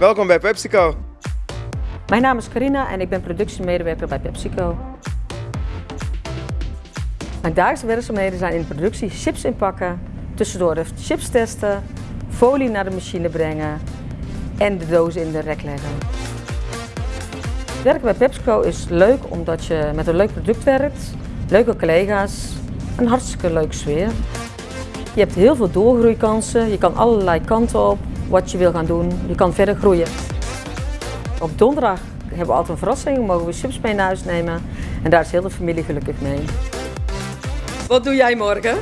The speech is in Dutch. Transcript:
Welkom bij PepsiCo. Mijn naam is Carina en ik ben productiemedewerker bij PepsiCo. Mijn dagelijkse werkzaamheden zijn in de productie chips inpakken, tussendoor chips testen, folie naar de machine brengen en de dozen in de rek leggen. Werken bij PepsiCo is leuk omdat je met een leuk product werkt, leuke collega's, een hartstikke leuke sfeer. Je hebt heel veel doorgroeikansen, je kan allerlei kanten op wat je wil gaan doen, je kan verder groeien. Op donderdag hebben we altijd een verrassing, mogen we chips mee naar huis nemen en daar is heel de familie gelukkig mee. Wat doe jij morgen?